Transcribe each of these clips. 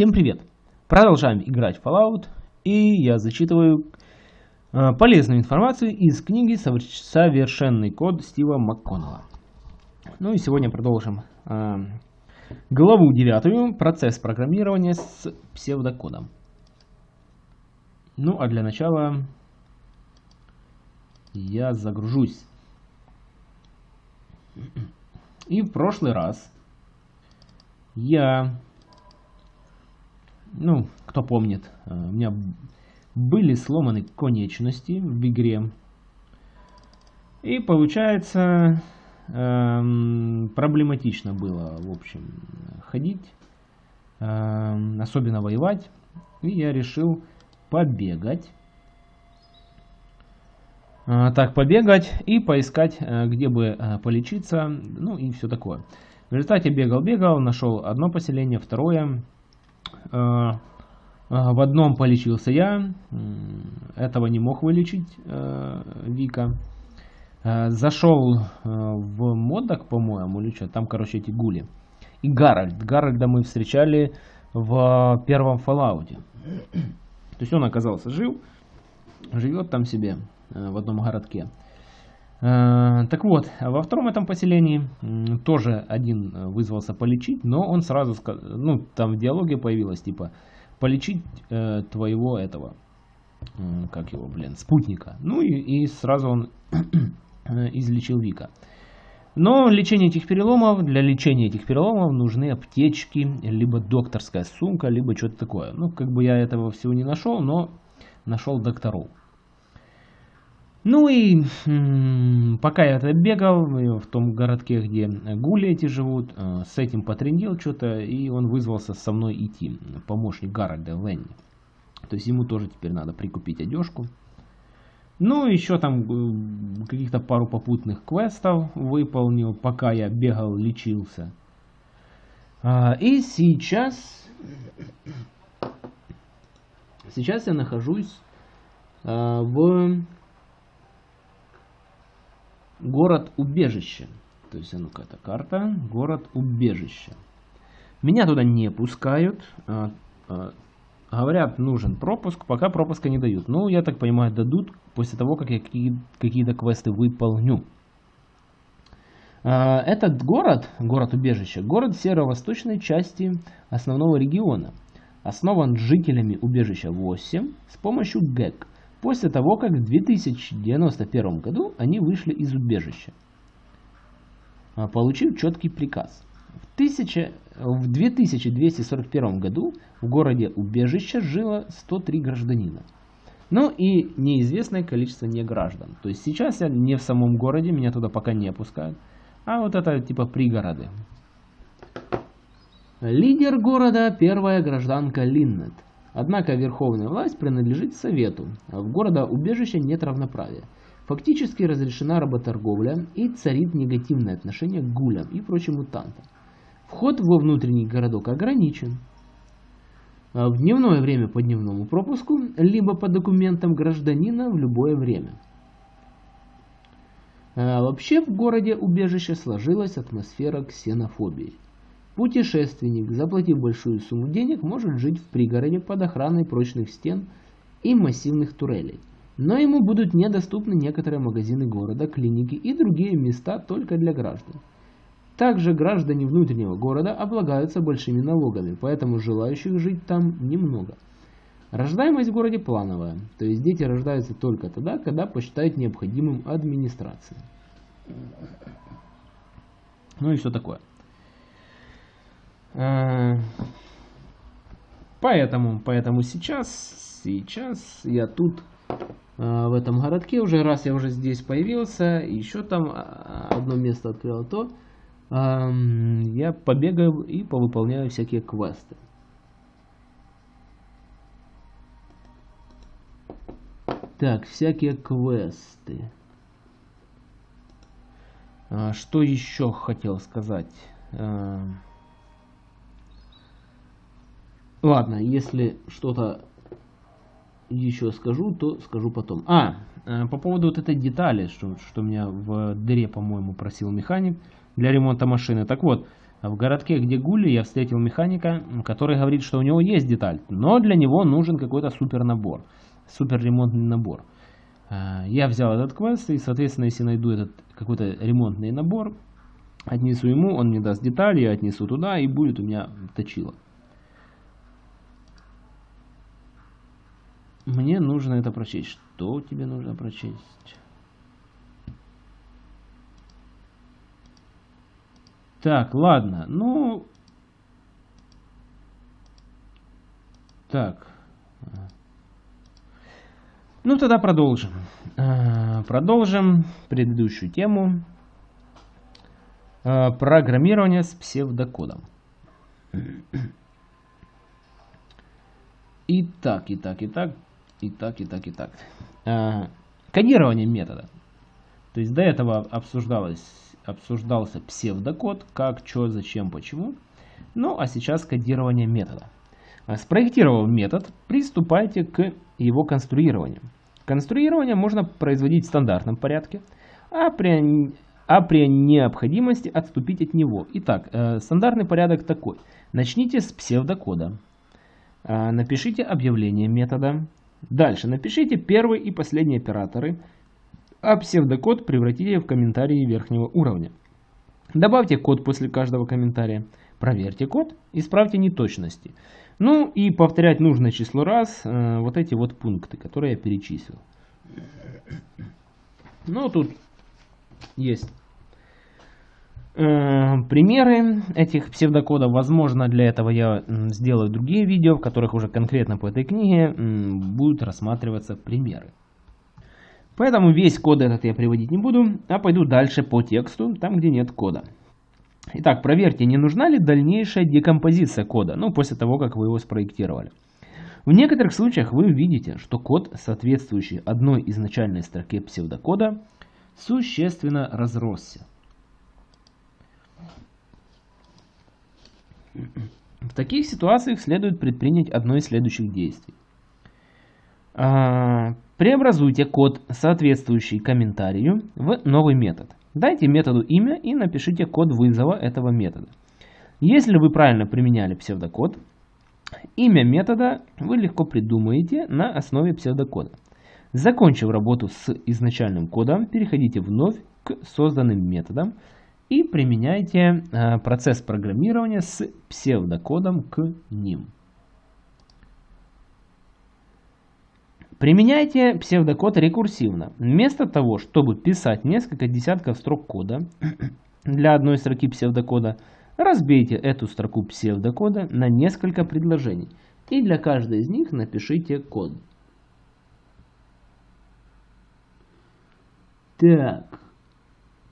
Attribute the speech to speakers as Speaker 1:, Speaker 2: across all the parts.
Speaker 1: Всем привет! Продолжаем играть в Fallout, и я зачитываю э, полезную информацию из книги «Совершенный код» Стива МакКоннелла. Ну и сегодня продолжим э, главу девятую «Процесс программирования с псевдокодом». Ну а для начала я загружусь. И в прошлый раз я ну, кто помнит, э, у меня были сломаны конечности в игре. И получается, эм, проблематично было, в общем, ходить, эм, особенно воевать. И я решил побегать. Э, так, побегать и поискать, э, где бы э, полечиться, ну и все такое. В результате бегал-бегал, нашел одно поселение, второе. Э, э, в одном полечился я, этого не мог вылечить э, Вика. Зашел в модок, по-моему, или что, там, короче, эти гули. И Гарольд. Гарольда мы встречали в первом Fallout. То есть он оказался жив, живет там себе в одном городке. Так вот, во втором этом поселении тоже один вызвался полечить, но он сразу, ну, там в диалоге появилось, типа, полечить э, твоего этого, как его, блин, спутника. Ну и, и сразу он излечил Вика. Но лечение этих переломов, для лечения этих переломов нужны аптечки, либо докторская сумка, либо что-то такое. Ну, как бы я этого всего не нашел, но нашел докторов. Ну и пока я это бегал в том городке, где гули эти живут, э, с этим потрендил что-то, и он вызвался со мной идти, помощник Гарольда Ленни. То есть ему тоже теперь надо прикупить одежку. Ну, еще там э, каких-то пару попутных квестов выполнил, пока я бегал, лечился. А, и сейчас... Сейчас я нахожусь а, в город-убежище. То есть, а ну-ка, это карта, город-убежище. Меня туда не пускают. А, а, говорят, нужен пропуск, пока пропуска не дают. Ну, я так понимаю, дадут после того, как я какие-то квесты выполню. А, этот город, город-убежище, город северо-восточной части основного региона. Основан жителями убежища 8 с помощью ГЭК после того, как в 2091 году они вышли из убежища, а, получив четкий приказ. В, 1000, в 2241 году в городе убежища жило 103 гражданина. Ну и неизвестное количество неграждан. То есть сейчас я не в самом городе, меня туда пока не опускают. А вот это типа пригороды. Лидер города первая гражданка Линнет. Однако верховная власть принадлежит Совету, а в города-убежище нет равноправия. Фактически разрешена работорговля и царит негативное отношение к гулям и прочим мутантам. Вход во внутренний городок ограничен. А в дневное время по дневному пропуску, либо по документам гражданина в любое время. А вообще в городе убежище сложилась атмосфера ксенофобии. Путешественник, заплатив большую сумму денег, может жить в пригороде под охраной прочных стен и массивных турелей. Но ему будут недоступны некоторые магазины города, клиники и другие места только для граждан. Также граждане внутреннего города облагаются большими налогами, поэтому желающих жить там немного. Рождаемость в городе плановая, то есть дети рождаются только тогда, когда посчитают необходимым администрация. Ну и что такое. Э, поэтому, поэтому сейчас, сейчас я тут э, в этом городке уже раз я уже здесь появился, еще там а, одно место открыл, то я побегаю и повыполняю всякие квесты. Так, всякие квесты. А, что еще хотел сказать? Ладно, если что-то еще скажу, то скажу потом. А, э, по поводу вот этой детали, что, что меня в дыре, по-моему, просил механик для ремонта машины. Так вот, В городке, где Гули, я встретил механика, который говорит, что у него есть деталь, но для него нужен какой-то супер набор, супер ремонтный набор. Я взял этот квест и, соответственно, если найду этот какой-то ремонтный набор, отнесу ему, он мне даст детали, я отнесу туда и будет у меня точило. Мне нужно это прочесть. Что тебе нужно прочесть? Так, ладно. Ну... Так. Ну, тогда продолжим. А, продолжим предыдущую тему. А, программирование с псевдокодом. Итак, итак, итак, итак, итак, итак. Кодирование метода. То есть до этого обсуждалось обсуждался псевдокод, как, что, зачем, почему. Ну, а сейчас кодирование метода. А спроектировав метод, приступайте к его конструированию. Конструирование можно производить в стандартном порядке, а при, а при необходимости отступить от него. Итак, э, стандартный порядок такой. Начните с псевдокода. Э, напишите объявление метода. Дальше напишите первый и последний операторы а псевдокод превратите в комментарии верхнего уровня. Добавьте код после каждого комментария, проверьте код, исправьте неточности. Ну и повторять нужное число раз э, вот эти вот пункты, которые я перечислил. Ну тут есть примеры этих псевдокодов. Возможно, для этого я сделаю другие видео, в которых уже конкретно по этой книге будут рассматриваться примеры. Поэтому весь код этот я приводить не буду, а пойду дальше по тексту, там где нет кода. Итак, проверьте, не нужна ли дальнейшая декомпозиция кода, ну, после того, как вы его спроектировали. В некоторых случаях вы увидите, что код, соответствующий одной изначальной строке псевдокода, существенно разросся. В таких ситуациях следует предпринять одно из следующих действий. А, преобразуйте код, соответствующий комментарию, в новый метод. Дайте методу имя и напишите код вызова этого метода. Если вы правильно применяли псевдокод, имя метода вы легко придумаете на основе псевдокода. Закончив работу с изначальным кодом, переходите вновь к созданным методам и применяйте а, процесс программирования с псевдокодом к ним. Применяйте псевдокод рекурсивно. Вместо того, чтобы писать несколько десятков строк кода для одной строки псевдокода, разбейте эту строку псевдокода на несколько предложений. И для каждой из них напишите код. Так,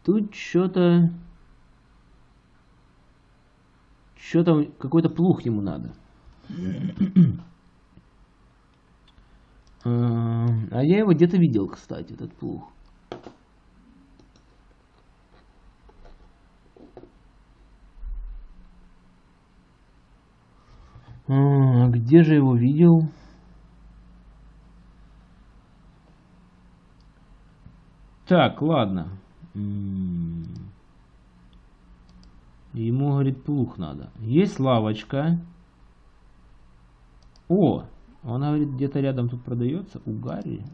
Speaker 1: тут что-то... Что-то, какой-то плух ему надо. А я его где-то видел, кстати, этот плуг. А, где же его видел? Так, ладно. Ему, говорит, плух надо. Есть лавочка. О, он говорит, где-то рядом тут продается у Гарри.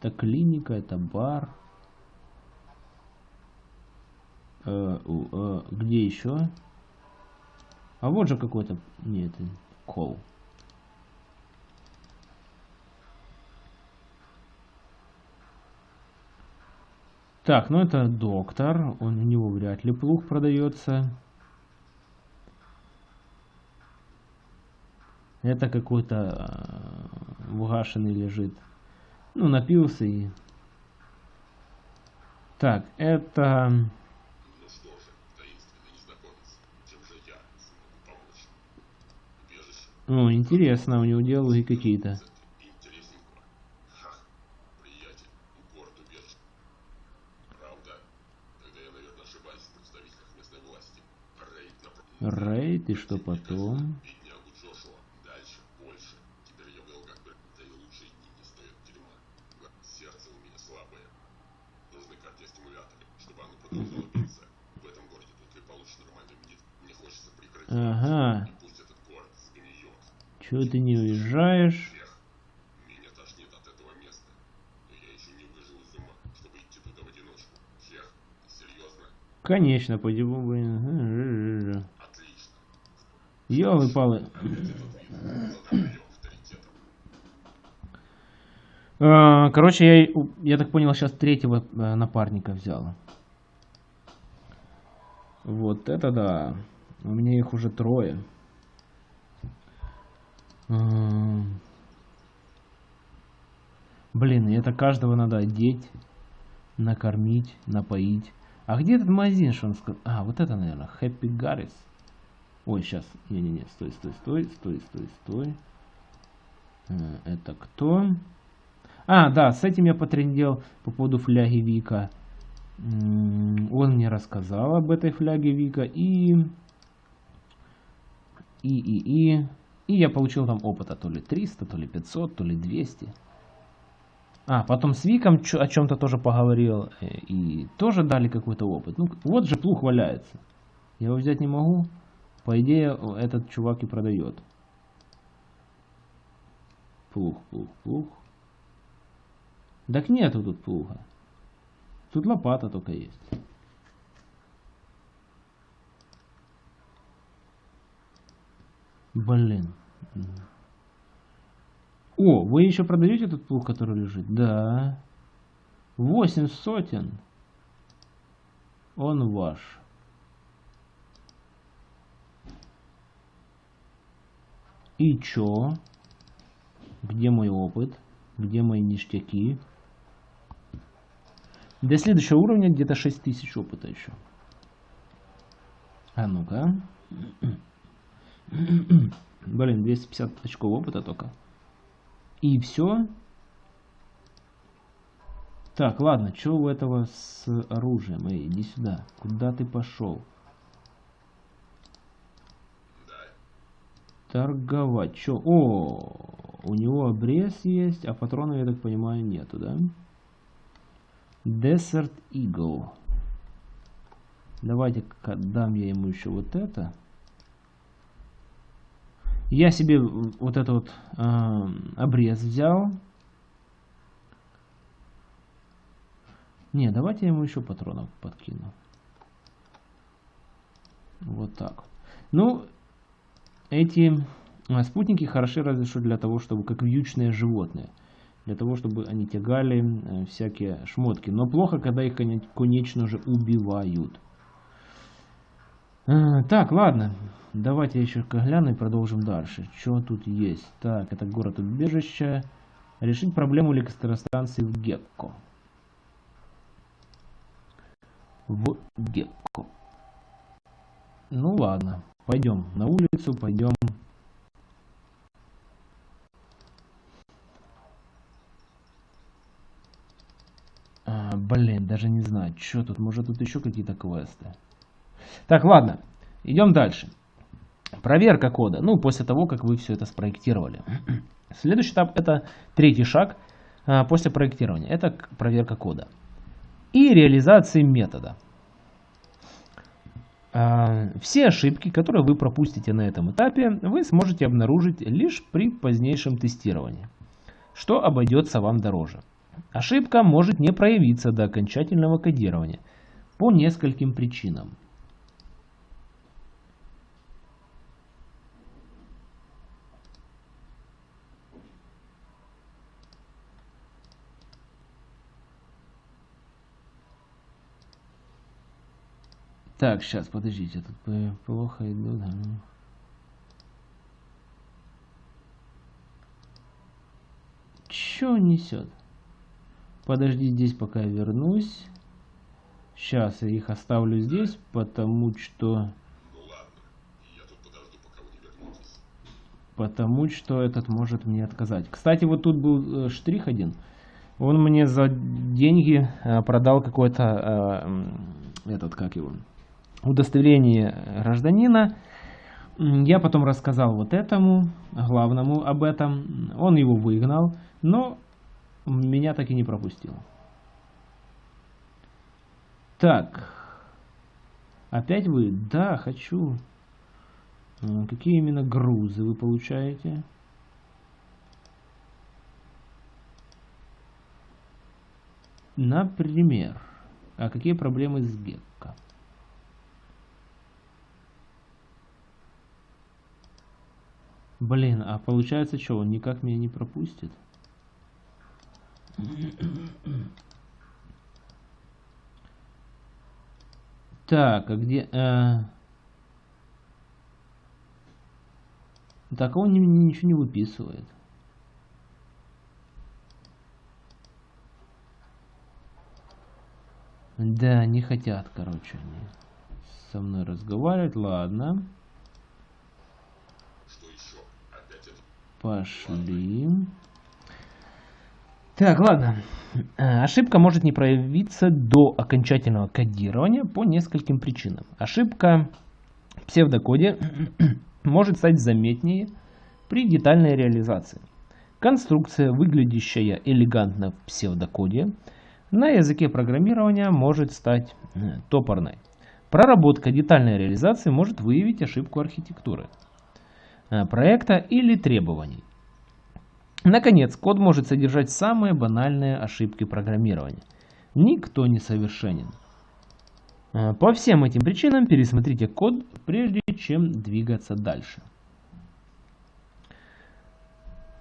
Speaker 1: Это клиника, это бар. Э, э, где еще? А вот же какой-то... Нет, кол. Так, ну это доктор. Он, у него вряд ли плуг продается. Это какой-то э, угашенный лежит. Ну, напился и... Так, это... Ну, интересно, у него диалоги какие-то. Рейд, и что потом? Ага. Чего ты не уезжаешь?
Speaker 2: Меня тошнит от этого места. Но я еще не выжил из ума, чтобы идти в одиночку. Чех, серьезно?
Speaker 1: Конечно, пойдем, блин.
Speaker 2: Отлично.
Speaker 1: Ёлы-палы. А, Короче, я, я так понял, сейчас третьего э, напарника взял. Вот это да. У меня их уже трое. М. Блин, это каждого надо одеть, накормить, напоить. А где этот магазин, что он сказал? А, вот это, наверное, Happy Garris. Ой, сейчас. Не-не-не, стой, стой, стой, стой, стой, стой. Э, Это кто? А, да, с этим я потрендел по поводу фляги Вика. Он мне рассказал об этой фляге Вика и... И, и, я получил там опыта то ли 300, то ли 500, то ли 200. А, потом с Виком о чем-то тоже поговорил. э, И тоже дали какой-то опыт. Ну, вот же плуг валяется. Я его взять не могу. По идее, этот чувак и продает. Плуг, плуг, плуг. Так нету тут плуга. Тут лопата только есть. Блин. О, вы еще продаете этот плуг, который лежит? Да. Восемь сотен. Он ваш. И чё? Где мой опыт? Где мои ништяки? До следующего уровня где-то 6000 опыта еще. А ну-ка. Блин, 250 очков опыта только. И все. Так, ладно, что у этого с оружием? Эй, иди сюда. Куда ты пошел? Торговать. Чё? О, у него обрез есть, а патронов, я так понимаю, нету, да? Desert Eagle. Давайте-ка дам я ему еще вот это. Я себе вот этот вот э, обрез взял. Не, давайте я ему еще патронов подкину. Вот так. Ну, эти э, спутники хороши разве что для того, чтобы как вьючные животные. Для того, чтобы они тягали э, всякие шмотки. Но плохо, когда их, коне- конечно же, убивают. Э, Так, ладно. Давайте еще гляну и продолжим дальше. Что тут есть? Так, это город убежища. Решить проблему электростанции в Гекко. В Гекко. Ну ладно. Пойдем на улицу, пойдем. А, блин, даже не знаю, что тут. Может тут еще какие-то квесты. Так, ладно. Идем дальше. Проверка кода. Ну, после того, как вы все это спроектировали. Следующий этап это третий шаг а, после проектирования. Это проверка кода. И реализации метода. А, Все ошибки, которые вы пропустите на этом этапе, вы сможете обнаружить лишь при позднейшем тестировании, что обойдется вам дороже. Ошибка может не проявиться до окончательного кодирования по нескольким причинам. Так, сейчас, подождите, тут плохо иду, да. Чё несет? Подожди здесь, пока я вернусь. Сейчас я их оставлю здесь, потому что... Потому что этот может мне отказать. Кстати, вот тут был э, штрих один. Он мне за деньги э, продал какой-то э, этот, как его, удостоверение гражданина. Я потом рассказал вот этому, главному об этом. Он его выгнал, но меня так и не пропустил. Так. Опять вы? Да, хочу. Какие именно грузы вы получаете? Например, а какие проблемы с Гекко? Блин, а получается что, он никак меня не пропустит? Так, а где... Э... Так, он ничего не выписывает. Да, не хотят, короче, они со мной разговаривать. Ладно. Пошли. Так, ладно. Э, ошибка может не проявиться до окончательного кодирования по нескольким причинам. Ошибка в псевдокоде может стать заметнее при детальной реализации. Конструкция, выглядящая элегантно в псевдокоде, на языке программирования может стать э, топорной. Проработка детальной реализации может выявить ошибку архитектуры проекта или требований. Наконец, код может содержать самые банальные ошибки программирования. Никто не совершенен. Э, по всем этим причинам пересмотрите код, прежде чем двигаться дальше.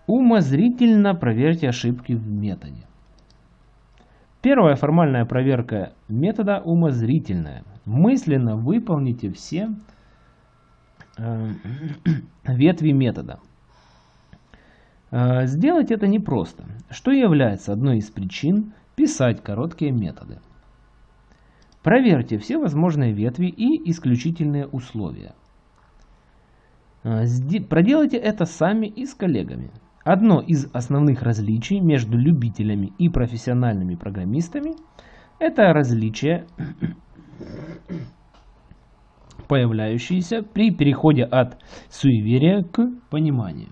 Speaker 1: Умозрительно проверьте ошибки в методе. Первая формальная проверка метода умозрительная. Мысленно выполните все э, ветви метода. Э, сделать это непросто, что является одной из причин писать короткие методы. Проверьте все возможные ветви и исключительные условия. Э, проделайте это сами и с коллегами. Одно из основных различий между любителями и профессиональными программистами – это различие, появляющееся при переходе от суеверия к пониманию.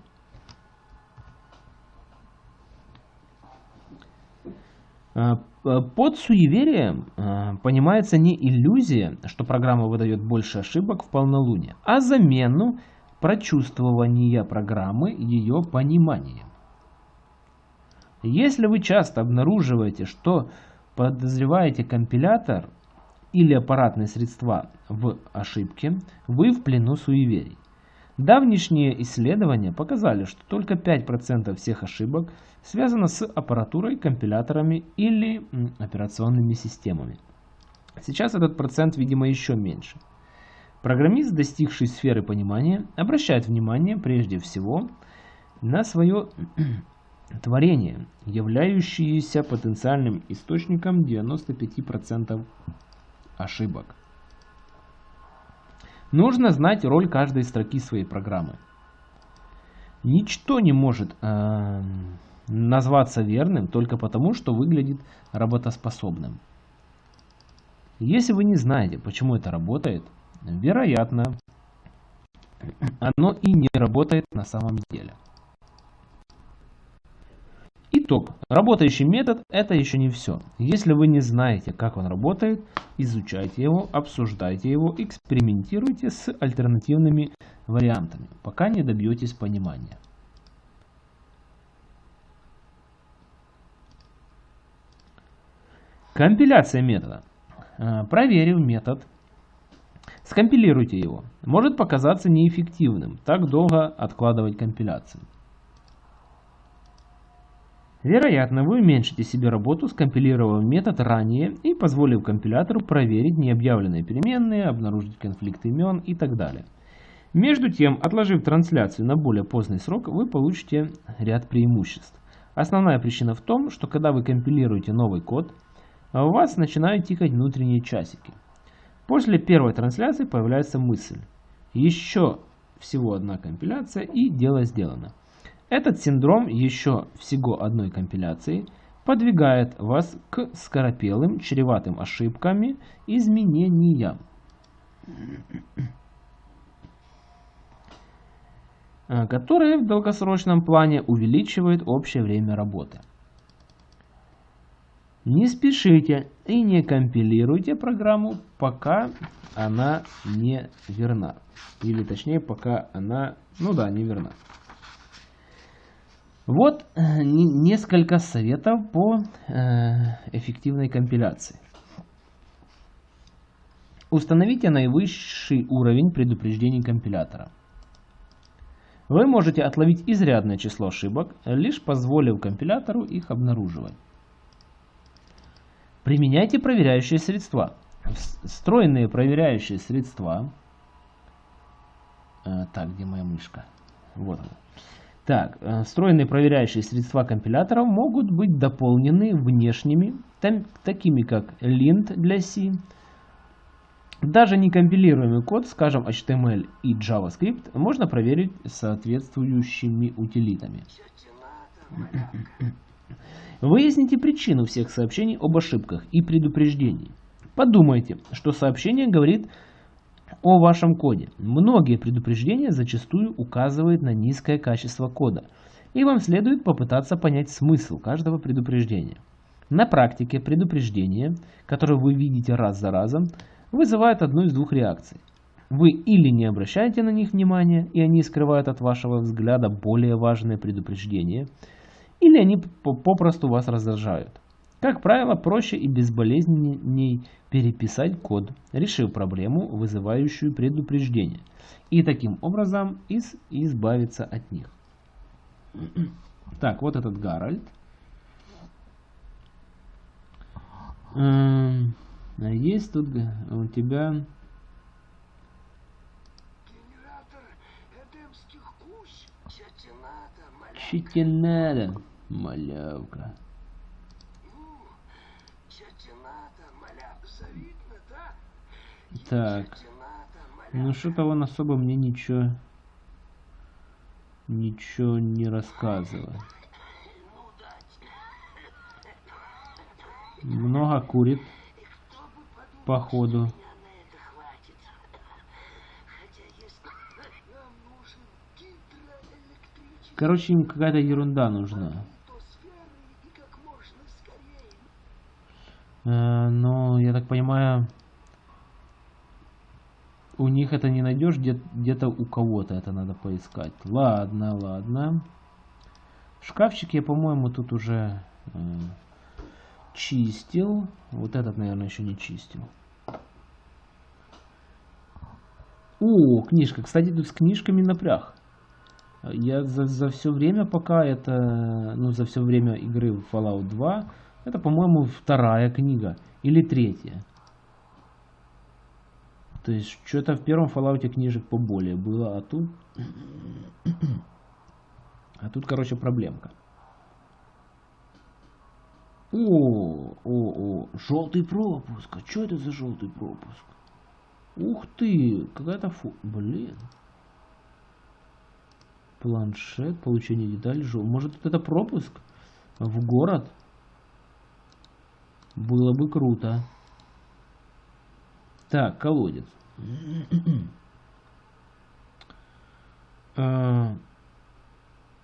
Speaker 1: А, под суеверием а, понимается не иллюзия, что программа выдает больше ошибок в полнолуние, а замену прочувствования программы ее пониманием. Если вы часто обнаруживаете, что подозреваете компилятор или аппаратные средства в ошибке, вы в плену суеверий. Давнишние исследования показали, что только 5% всех ошибок связано с аппаратурой, компиляторами или операционными системами. Сейчас этот процент, видимо, еще меньше – Программист, достигший сферы понимания, обращает внимание прежде всего на свое творение, являющееся потенциальным источником 95% ошибок. Нужно знать роль каждой строки своей программы. Ничто не может э, назваться верным только потому, что выглядит работоспособным. Если вы не знаете, почему это работает, Вероятно, оно и не работает на самом деле. Итог. Работающий метод – это еще не все. Если вы не знаете, как он работает, изучайте его, обсуждайте его, экспериментируйте с альтернативными вариантами, пока не добьетесь понимания. Компиляция метода. Э, проверив метод, Скомпилируйте его. Может показаться неэффективным так долго откладывать компиляцию. Вероятно, вы уменьшите себе работу, скомпилировав метод ранее и позволив компилятору проверить необъявленные переменные, обнаружить конфликт имен и так далее. Между тем, отложив трансляцию на более поздний срок, вы получите ряд преимуществ. Основная причина в том, что когда вы компилируете новый код, у вас начинают тикать внутренние часики. После первой трансляции появляется мысль. Еще всего одна компиляция и дело сделано. Этот синдром еще всего одной компиляции подвигает вас к скоропелым, чреватым ошибками изменениям. которые в долгосрочном плане увеличивают общее время работы. Не спешите и не компилируйте программу, пока она не верна. Или точнее, пока она, ну да, не верна. Вот э, несколько советов по э, эффективной компиляции. Установите наивысший уровень предупреждений компилятора. Вы можете отловить изрядное число ошибок, лишь позволив компилятору их обнаруживать. Применяйте проверяющие средства. Встроенные проверяющие средства. Э, так, где моя мышка? Вот она. Так, э, встроенные проверяющие средства компиляторов могут быть дополнены внешними, там, такими как lint для C. Даже некомпилируемый код, скажем HTML и JavaScript, можно проверить соответствующими утилитами. Выясните причину всех сообщений об ошибках и предупреждений. Подумайте, что сообщение говорит о вашем коде. Многие предупреждения зачастую указывают на низкое качество кода, и вам следует попытаться понять смысл каждого предупреждения. На практике предупреждения, которые вы видите раз за разом, вызывают одну из двух реакций. Вы или не обращаете на них внимания, и они скрывают от вашего взгляда более важные предупреждения, или они попросту вас раздражают. Как правило, проще и безболезненней переписать код, решив проблему, вызывающую предупреждение, и таким образом из избавиться от них. Так, вот этот Гарольд. Эм, есть тут у тебя... Читинада, малявка. Так. Ну что-то он особо мне ничего... Ничего не рассказывает. Много курит. Походу. Короче, им какая-то ерунда нужна. Но, я так понимаю, у них это не найдешь, где-то у кого-то это надо поискать. Ладно, ладно. Шкафчик я, по-моему, тут уже э, чистил. Вот этот, наверное, еще не чистил. О, книжка. Кстати, тут с книжками напряг. Я за, за все время, пока это, ну, за все время игры в Fallout 2, это, по-моему, вторая книга. Или третья. То есть, что-то в первом Fallout книжек поболее было, а тут... А тут, короче, проблемка. О, о, о, желтый пропуск. А что это за желтый пропуск? Ух ты, какая-то фу... Блин. Планшет, получение деталей. Жел... Может это пропуск в город? Было бы круто. Так, колодец. А,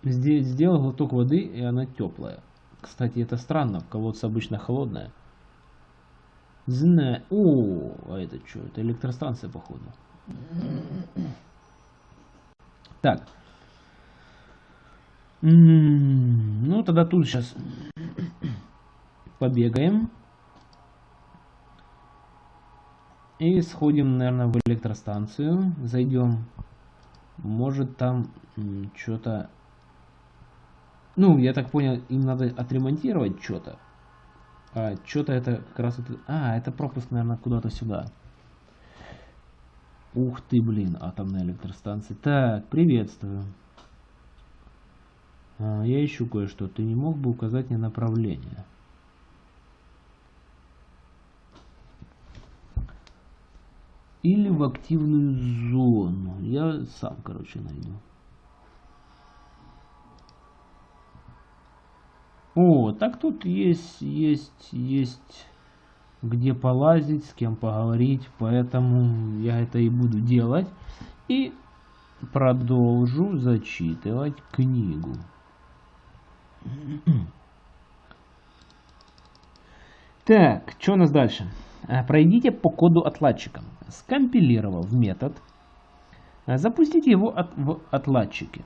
Speaker 1: здесь сделал глоток воды, и она теплая. Кстати, это странно, в обычно холодная. Знаю. О, а это что? Это электростанция, походу. Так. Ну, тогда тут сейчас побегаем. И сходим, наверное, в электростанцию. Зайдем. Может там что-то... Ну, я так понял, им надо отремонтировать что-то. А, что-то это как раз... А, это пропуск, наверное, куда-то сюда. Ух ты, блин, атомная электростанция. Так, приветствую. А, я ищу кое-что. Ты не мог бы указать мне направление? Или в активную зону. Я сам, короче, найду. О, так тут есть, есть, есть где полазить, с кем поговорить, поэтому я это и буду делать. И продолжу зачитывать книгу. Так, что у нас дальше? А, пройдите по коду отладчика. Скомпилировав метод, а, запустите его от, в отладчике.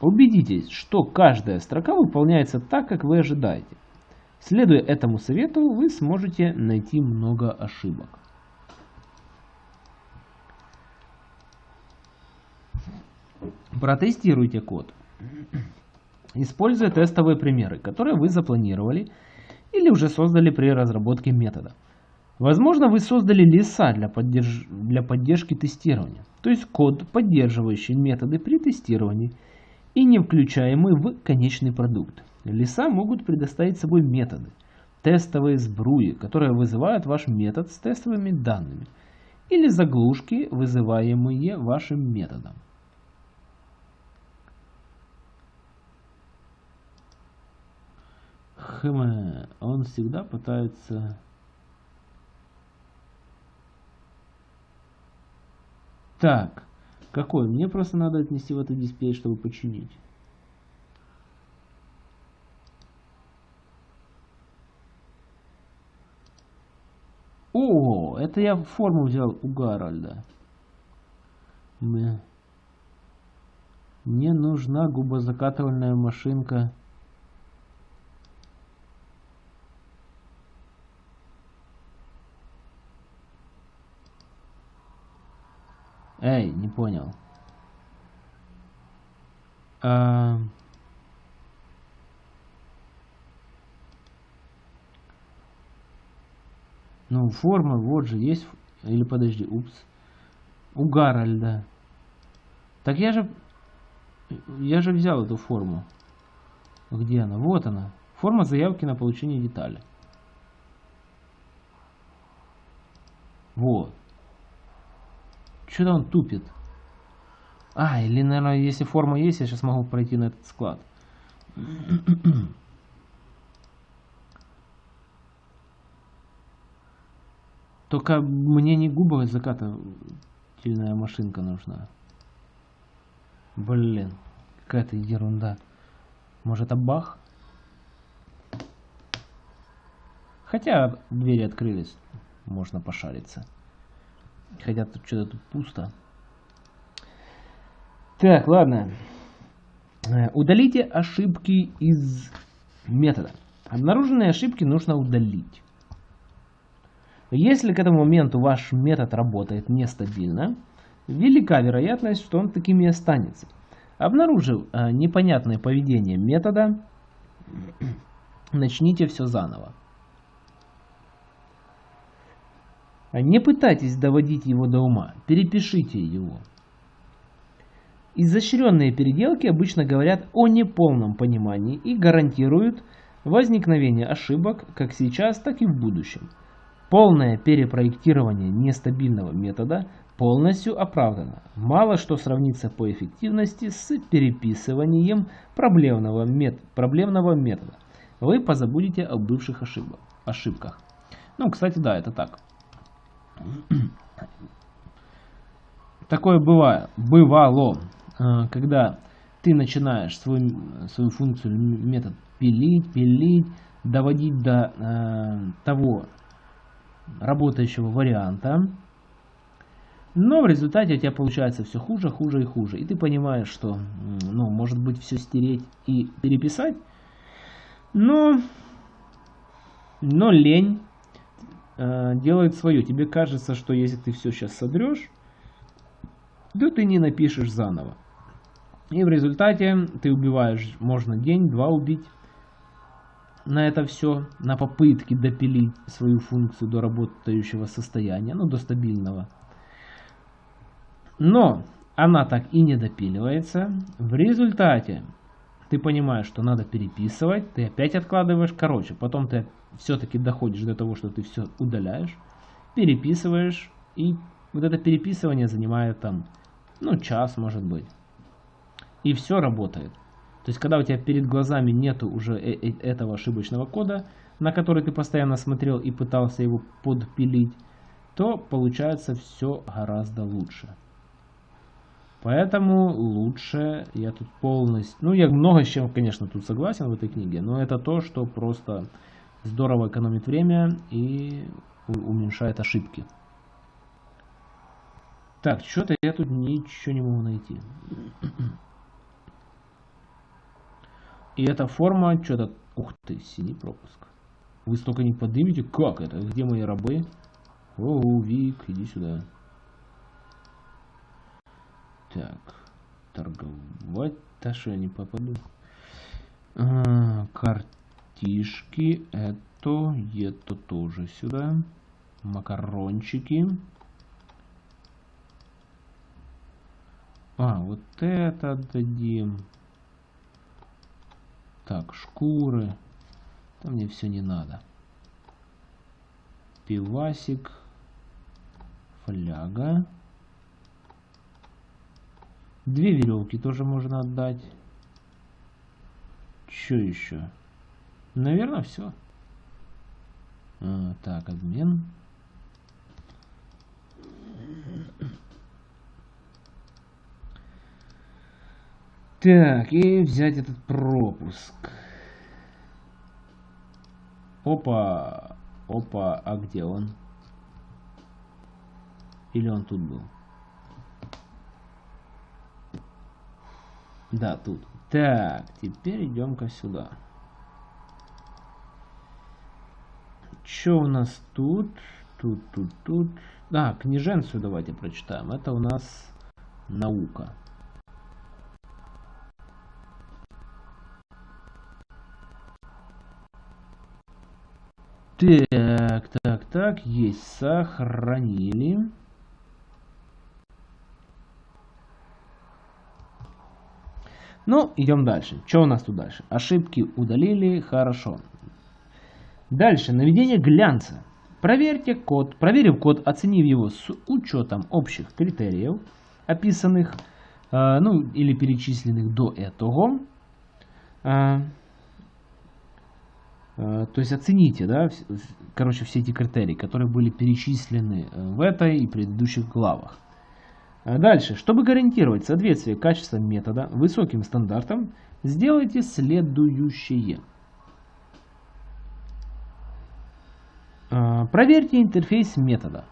Speaker 1: Убедитесь, что каждая строка выполняется так, как вы ожидаете. Следуя этому совету, вы сможете найти много ошибок. Протестируйте код. Используя тестовые примеры, которые вы запланировали или уже создали при разработке метода. Возможно, вы создали леса для, поддерж... для поддержки тестирования, то есть код, поддерживающий методы при тестировании и не включаемый в конечный продукт. Леса могут предоставить собой методы, тестовые сбруи, которые вызывают ваш метод с тестовыми данными, или заглушки, вызываемые вашим методом. Хм, он всегда пытается... Так, какой? Мне просто надо отнести в этот дисплей, чтобы починить. О, это я форму взял у Гарольда. Мне, нужна губозакатывальная машинка. Эй, не понял. А... Ну, форма, вот же, есть... Или подожди, упс. У Гарольда. Так я же... Я же взял эту форму. Где она? Вот она. Форма заявки на получение детали. Вот. Что-то он тупит. А, или, наверное, если форма есть, я сейчас могу пройти на этот склад. Только мне не губовая закатательная машинка нужна. Блин, какая-то ерунда. Может это бах? Хотя двери открылись, можно пошариться. Хотя тут что-то тут пусто. Так, ладно. Э, удалите ошибки из метода. Обнаруженные ошибки нужно удалить. Если к этому моменту ваш метод работает нестабильно, велика вероятность, что он таким и останется. Обнаружив э, непонятное поведение метода, начните все заново. Не пытайтесь доводить его до ума, перепишите его. Изощренные переделки обычно говорят о неполном понимании и гарантируют возникновение ошибок как сейчас, так и в будущем. Полное перепроектирование нестабильного метода полностью оправдано. Мало что сравнится по эффективности с переписыванием проблемного, мет проблемного метода. Вы позабудете о бывших ошибок, ошибках. Ну, кстати, да, это так. Такое бывает, бывало, э, когда ты начинаешь свой, свою функцию, метод пилить, пилить, доводить до э, того работающего варианта. Но в результате у тебя получается все хуже, хуже и хуже. И ты понимаешь, что, ну, может быть, все стереть и переписать. Но, но лень э, делает свое. Тебе кажется, что если ты все сейчас содрешь, то ты не напишешь заново. И в результате ты убиваешь, можно день-два убить, на это все, на попытки допилить свою функцию до работающего состояния, ну до стабильного. Но она так и не допиливается. В результате ты понимаешь, что надо переписывать, ты опять откладываешь. Короче, потом ты все-таки доходишь до того, что ты все удаляешь, переписываешь. И вот это переписывание занимает там, ну, час может быть. И все работает. То есть, когда у тебя перед глазами нету уже э, э, этого ошибочного кода, на который ты постоянно смотрел и пытался его подпилить, то получается все гораздо лучше. Поэтому лучше я тут полностью... Ну, я много с чем, конечно, тут согласен в этой книге, но это то, что просто здорово экономит время и уменьшает ошибки. Так, что-то я тут ничего не могу найти. И эта форма что-то... Ух ты, синий пропуск. Вы столько не поднимете? Как это? Где мои рабы? О, Вик, иди сюда. Так, торговать. Да что я не попаду? А, картишки. Это, это тоже сюда. Макарончики. А, вот это дадим. Так, шкуры. Там мне все не надо. Пивасик. Фляга. Две веревки тоже можно отдать. Что еще? Наверное, все. А, так, обмен. Так, и взять этот пропуск. Опа. Опа, а где он? Или он тут был? Да, тут. Так, теперь идем-ка сюда. Что у нас тут? Тут, тут, тут. А, книженцию давайте прочитаем. Это у нас наука. Так, так, так, есть, сохранили. Ну, идем дальше. Что у нас тут дальше? Ошибки удалили, хорошо. Дальше, наведение глянца. Проверьте код, проверив код, оценив его с учетом общих критериев, описанных, э, ну, или перечисленных до этого, э, Э, то есть оцените, да, короче, все эти критерии, которые были перечислены э, в этой и предыдущих главах. А дальше, чтобы гарантировать соответствие качества метода высоким стандартам, сделайте следующее. Э, проверьте интерфейс метода.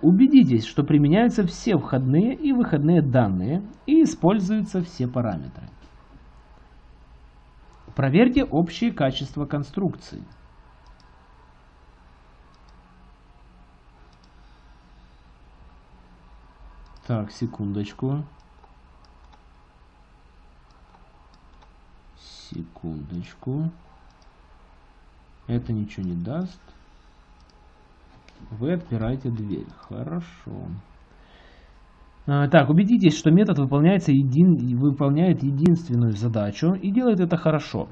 Speaker 1: Убедитесь, что применяются все входные и выходные данные и используются все параметры. Проверьте общее качество конструкции. Так, секундочку. Секундочку. Это ничего не даст. Вы отпираете дверь. Хорошо. А, так, убедитесь, что метод выполняется един, выполняет единственную задачу и делает это хорошо,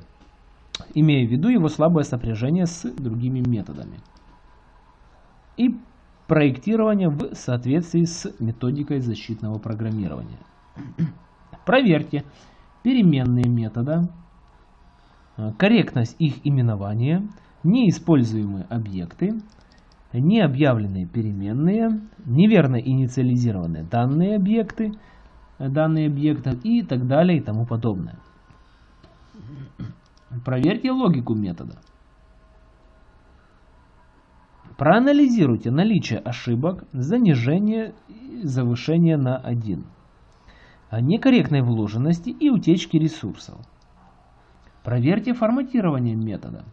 Speaker 1: имея в виду его слабое сопряжение с другими методами. И проектирование в соответствии с методикой защитного программирования. Проверьте переменные метода, а, корректность их именования, неиспользуемые объекты, необъявленные переменные, неверно инициализированные данные объекты, данные объекта и так далее и тому подобное. Проверьте логику метода. Проанализируйте наличие ошибок, занижение и завышение на 1, некорректной вложенности и утечки ресурсов. Проверьте форматирование метода.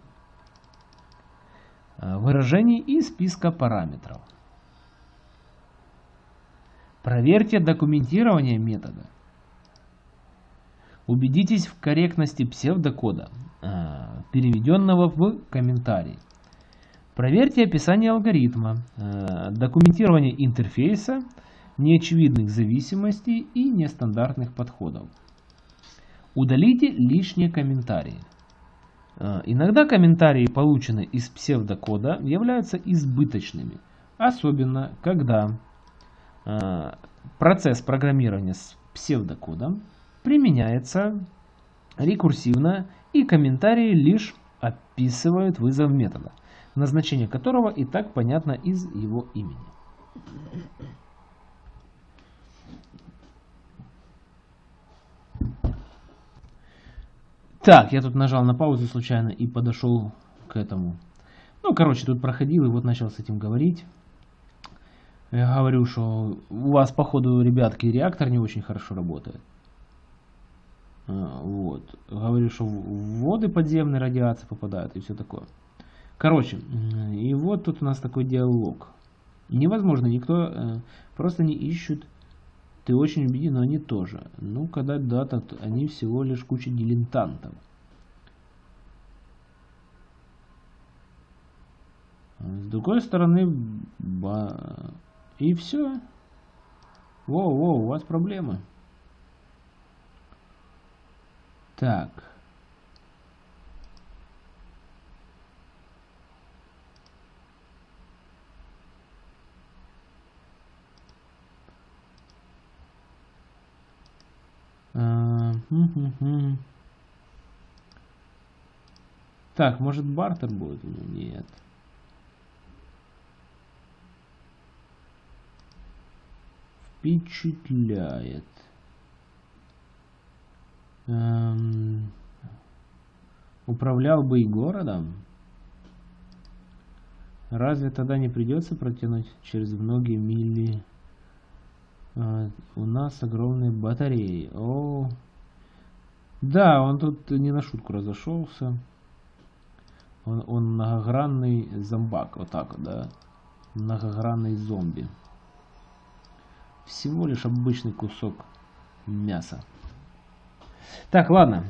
Speaker 1: Э, выражений и списка параметров. Проверьте документирование метода. Убедитесь в корректности псевдокода, э, переведенного в комментарий. Проверьте описание алгоритма, э, документирование интерфейса, неочевидных зависимостей и нестандартных подходов. Удалите лишние комментарии. Э, иногда комментарии, полученные из псевдокода, являются избыточными, особенно когда э, процесс программирования с псевдокодом применяется рекурсивно и комментарии лишь описывают вызов метода, назначение которого и так понятно из его имени. Так, я тут нажал на паузу случайно и подошел к этому. Ну, короче, тут проходил и вот начал с этим говорить. Я говорю, что у вас, походу, ребятки, реактор не очень хорошо работает. А, вот. Говорю, что в воды подземные радиации попадают и все такое. Короче, и вот тут у нас такой диалог. Невозможно, никто э, просто не ищут. Ты очень убеден, но они тоже. Ну, когда дата, они всего лишь куча дилетантов. С другой стороны, ба... и все. Воу-воу, у вас проблемы. Так. Так, может бартер будет? Нет. Впечатляет. Эм, управлял бы и городом. Разве тогда не придется протянуть через многие мили? А, у нас огромные батареи. О, да, он тут не на шутку разошелся. Он, он многогранный зомбак, вот так да. Многогранный зомби. Всего лишь обычный кусок мяса. Так, ладно.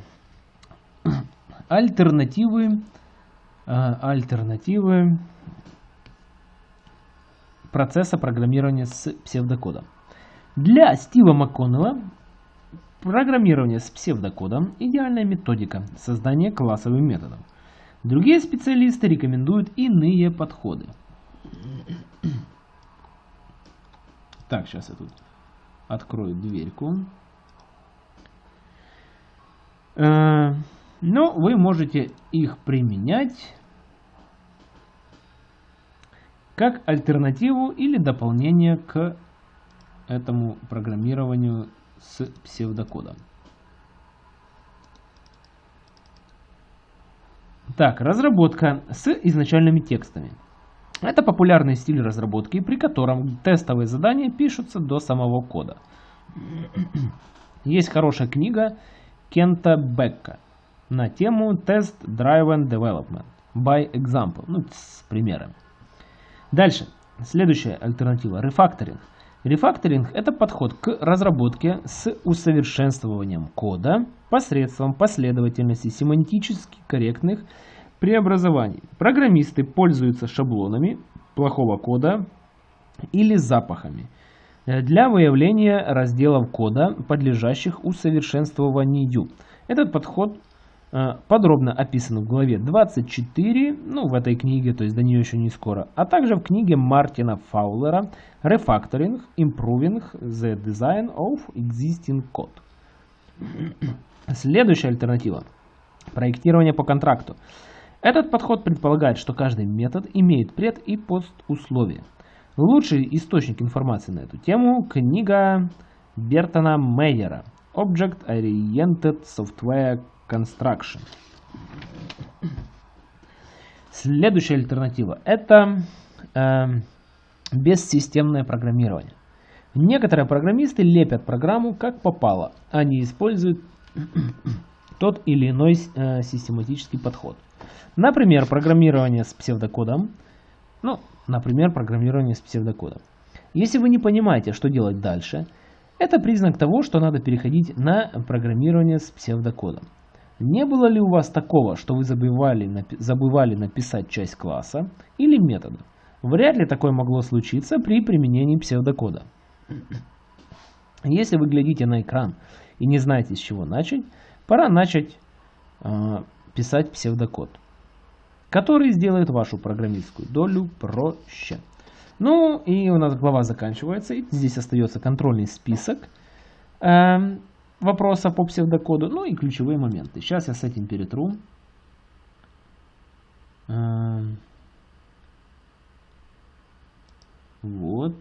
Speaker 1: Альтернативы. Э, альтернативы процесса программирования с псевдокодом. Для Стива МакКоннелла программирование с псевдокодом – идеальная методика создания классовых методов. Другие специалисты рекомендуют иные подходы. Так, сейчас я тут открою дверьку. Э, но вы можете их применять как альтернативу или дополнение к этому программированию с псевдокодом. Так, разработка с изначальными текстами. Это популярный стиль разработки, при котором тестовые задания пишутся до самого кода. Есть хорошая книга Кента Бекка на тему Test Driven Development by Example, ну, с примером. Дальше, следующая альтернатива – рефакторинг. Рефакторинг – это подход к разработке с усовершенствованием кода посредством последовательности семантически корректных преобразований. Программисты пользуются шаблонами плохого кода или запахами для выявления разделов кода, подлежащих усовершенствованию. Этот подход подробно описано в главе 24, ну, в этой книге, то есть до нее еще не скоро, а также в книге Мартина Фаулера «Refactoring, Improving the Design of Existing Code». Следующая альтернатива – проектирование по контракту. Этот подход предполагает, что каждый метод имеет пред- и пост-условия. Лучший источник информации на эту тему – книга Бертона Мейера Object Oriented Software Construction. Следующая альтернатива это э, бессистемное программирование. Некоторые программисты лепят программу как попало, они используют тот или иной э, систематический подход. Например, программирование с псевдокодом. Ну, например, программирование с псевдокодом. Если вы не понимаете, что делать дальше, это признак того, что надо переходить на программирование с псевдокодом. Не было ли у вас такого, что вы забывали, забывали написать часть класса или метода? Вряд ли такое могло случиться при применении псевдокода. Если вы глядите на экран и не знаете, с чего начать, пора начать э, писать псевдокод, который сделает вашу программистскую долю проще. Ну и у нас глава заканчивается, и здесь остается контрольный список. Эм, вопроса по псевдокоду, ну и ключевые моменты. Сейчас я с этим перетру. Эм. Вот.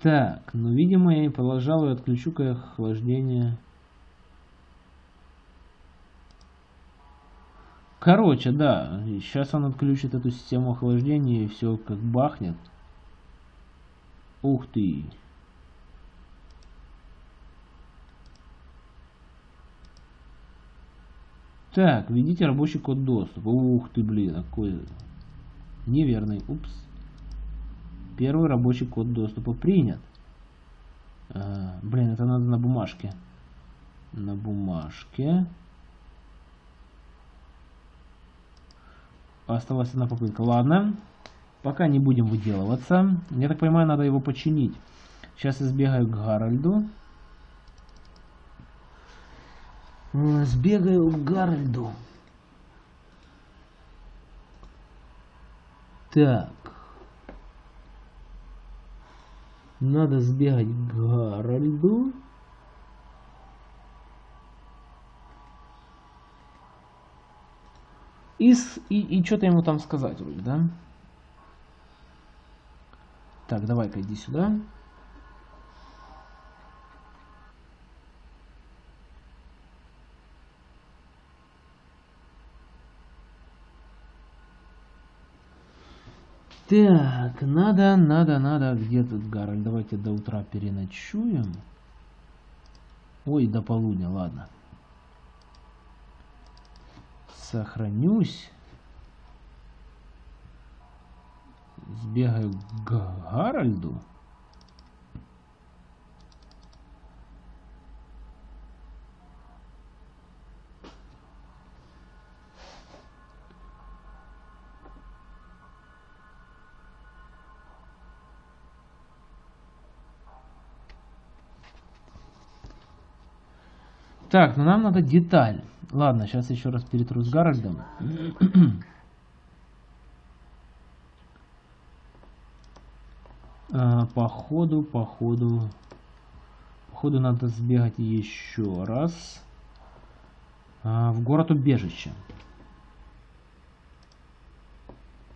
Speaker 1: Так, ну, видимо, я, пожалуй, отключу-ка охлаждение. Короче, да, сейчас он отключит эту систему охлаждения и все как бахнет. Ух ты. Так, введите рабочий код доступа. Ух ты, блин, какой неверный. Упс. Первый рабочий код доступа принят. А, блин, это надо на бумажке. На бумажке. Осталась одна попытка. Ладно. Пока не будем выделываться. Я так понимаю, надо его починить. Сейчас я сбегаю к Гарольду. Сбегаю к Гарольду. Так. Надо сбегать к Гарольду. И, и, и что-то ему там сказать вроде, да? Так, давай-ка иди сюда. Так, надо, надо, надо. Где тут Гарольд? Давайте до утра переночуем. Ой, до полудня, ладно. Сохранюсь. Сбегаю к Гарольду. Так, ну нам надо деталь. Ладно, сейчас еще раз перетру с Гарольдом. походу, походу, походу надо сбегать еще раз а, в город убежище.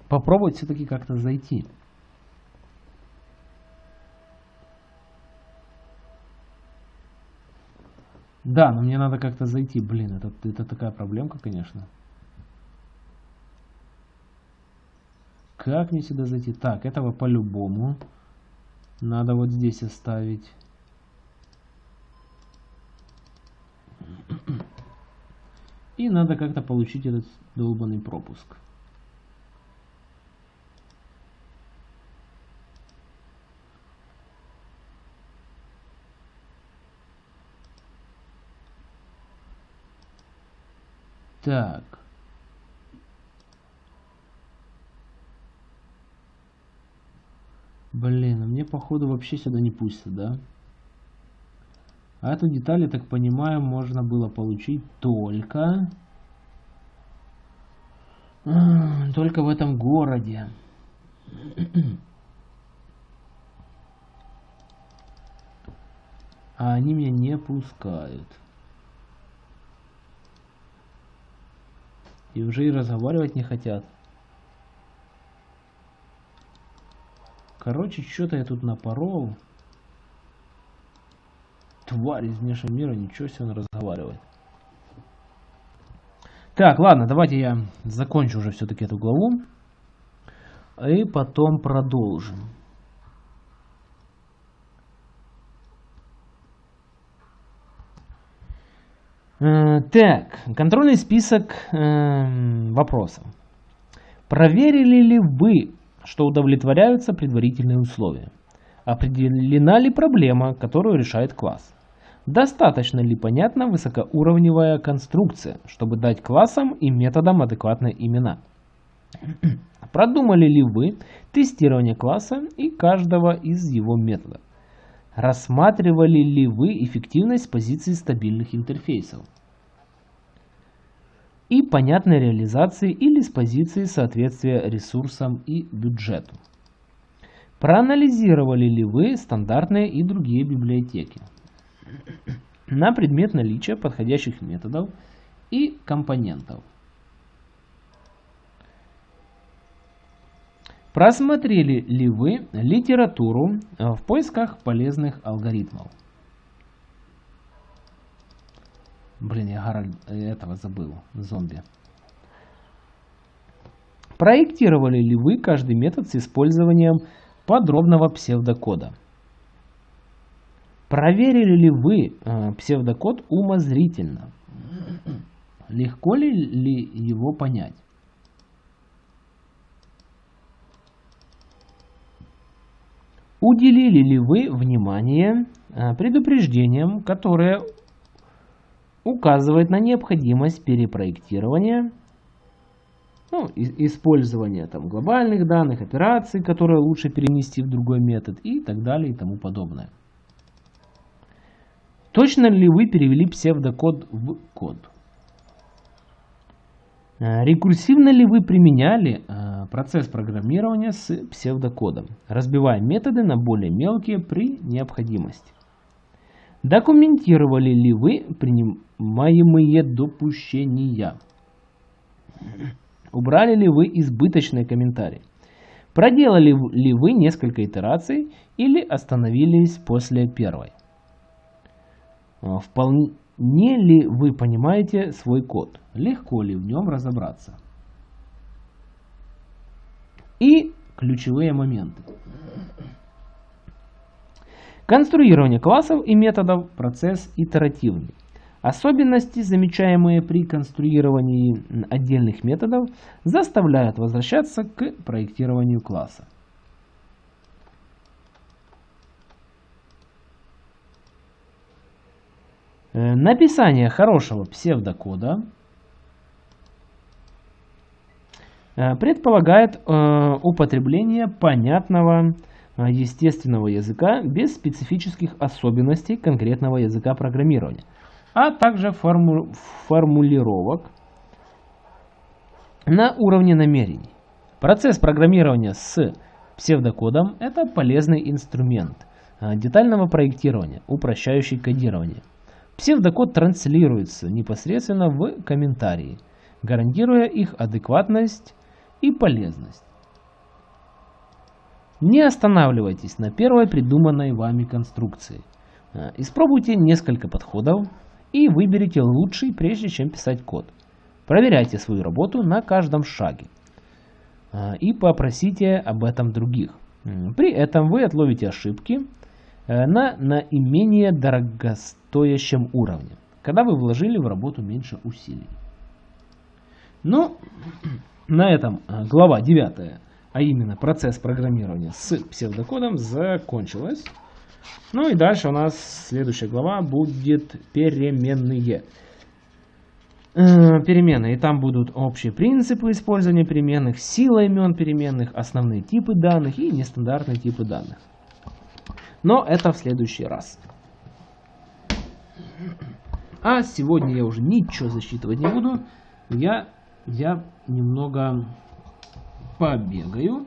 Speaker 1: Попробовать все-таки как-то зайти. Да, но мне надо как-то зайти. Блин, это, это такая проблемка, конечно. Как мне сюда зайти? Так, этого по-любому. Надо вот здесь оставить. И надо как-то получить этот долбанный пропуск. Так. Блин, а мне походу вообще сюда не пустят, да? А эту деталь, я так понимаю, можно было получить только... Только в этом городе. А они меня не пускают. И уже и разговаривать не хотят. Короче, что-то я тут напорол. Тварь из внешнего мира, ничего себе он разговаривает. Так, ладно, давайте я закончу уже все-таки эту главу. И потом продолжим. Э, так, контрольный список э, вопросов. Проверили ли вы, что удовлетворяются предварительные условия? Определена ли проблема, которую решает класс? Достаточно ли понятна высокоуровневая конструкция, чтобы дать классам и методам адекватные имена? Продумали ли вы тестирование класса и каждого из его методов? Рассматривали ли вы эффективность с позиции стабильных интерфейсов? И понятной реализации или с позиции соответствия ресурсам и бюджету? Проанализировали ли вы стандартные и другие библиотеки? На предмет наличия подходящих методов и компонентов. Просмотрели ли вы литературу в поисках полезных алгоритмов? Блин, я Гарольд этого забыл. Зомби. Проектировали ли вы каждый метод с использованием подробного псевдокода? Проверили ли вы э, псевдокод умозрительно? Легко ли, ли его понять? Уделили ли вы внимание э, предупреждениям, которые указывают на необходимость перепроектирования, ну, использования там, глобальных данных, операций, которые лучше перенести в другой метод и так далее и тому подобное. Точно ли вы перевели псевдокод в код? Э, рекурсивно ли вы применяли э, процесс программирования с псевдокодом, разбивая методы на более мелкие при необходимости? Документировали ли вы принимаемые допущения? Убрали ли вы избыточные комментарии? Проделали ли вы несколько итераций или остановились после первой? Э, вполне ли вы понимаете свой код? Легко ли в нем разобраться? И ключевые моменты. Конструирование классов и методов – процесс итеративный. Особенности, замечаемые при конструировании отдельных методов, заставляют возвращаться к проектированию класса. Э, написание хорошего псевдокода э, предполагает э, употребление понятного естественного языка без специфических особенностей конкретного языка программирования, а также форму формулировок на уровне намерений. Процесс программирования с псевдокодом – это полезный инструмент детального проектирования, упрощающий кодирование. Псевдокод транслируется непосредственно в комментарии, гарантируя их адекватность и полезность. Не останавливайтесь на первой придуманной вами конструкции. Э, испробуйте несколько подходов и выберите лучший, прежде чем писать код. Проверяйте свою работу на каждом шаге э, и попросите об этом других. При этом вы отловите ошибки Э, на наименее дорогостоящем уровне, когда вы вложили в работу меньше усилий. Ну, на этом э, глава 9, а именно процесс программирования с псевдокодом закончилась. Ну и дальше у нас следующая глава будет переменные. Э, переменные. И там будут общие принципы использования переменных, сила имен переменных, основные типы данных и нестандартные типы данных. Но это в следующий раз. А сегодня я уже ничего засчитывать не буду. Я, я немного побегаю.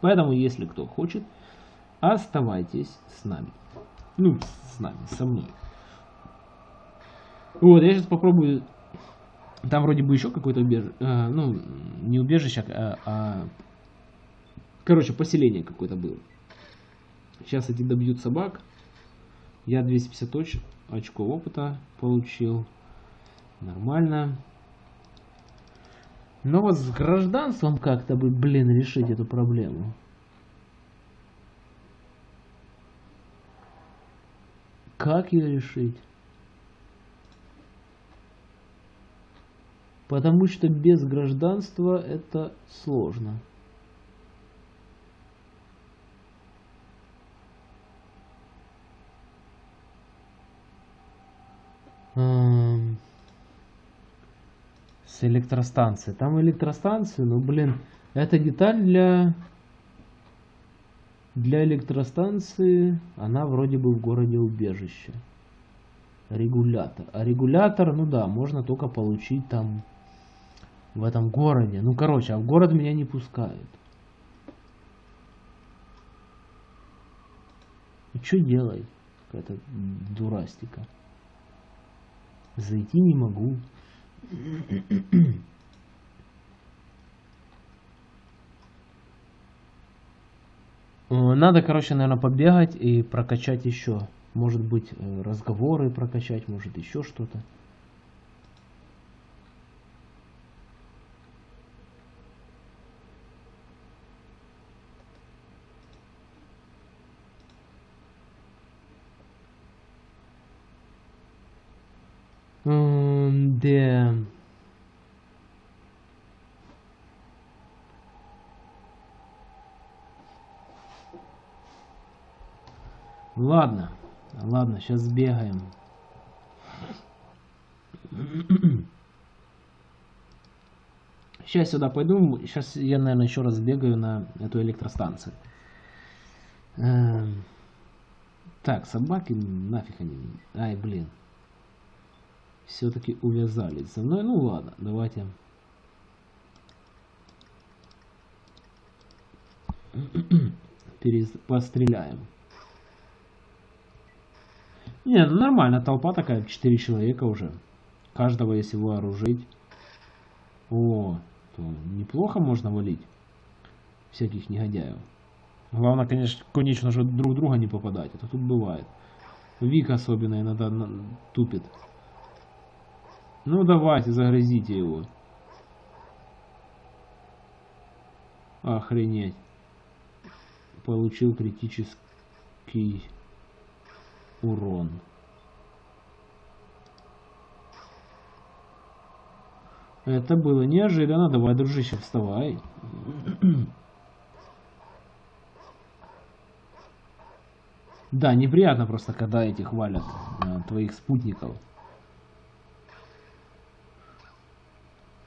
Speaker 1: Поэтому, если кто хочет, оставайтесь с нами. Ну, с нами, со мной. Вот, я сейчас попробую... Там вроде бы еще какое-то убежище. Э, ну, не убежище, а, а... Короче, поселение какое-то было. Сейчас эти добьют собак. Я 250 оч очков опыта получил. Нормально. Но вот с гражданством как-то бы, блин, решить эту проблему. Как ее решить? Потому что без гражданства это сложно. С электростанции. Там электростанции, ну блин, это деталь для для электростанции. Она вроде бы в городе убежище. Регулятор. А регулятор, ну да, можно только получить там в этом городе. Ну короче, а в город меня не пускают. И что делать? Какая-то дурастика. Зайти не могу. Надо, короче, наверное, побегать и прокачать еще. Может быть, э, разговоры прокачать, может еще что-то. Ладно, ладно, сейчас сбегаем. Сейчас сюда пойду. Сейчас я, наверное, еще раз сбегаю на эту электростанцию. Эм, Так, собаки нафиг они. Ай, блин. Все-таки увязались со мной. Ну ладно, давайте. Перез... Постреляем. Не, ну нормально, толпа такая, 4 человека уже. Каждого, если вооружить. О, то неплохо можно валить. Всяких негодяев. Главное, конечно, конечно же, друг друга не попадать. Это тут бывает. Вик особенно иногда тупит. Ну давайте, загрызите его. Охренеть. Получил критический урон. Это было неожиданно. Давай, дружище, вставай. Да, неприятно просто, когда этих валят э, твоих спутников.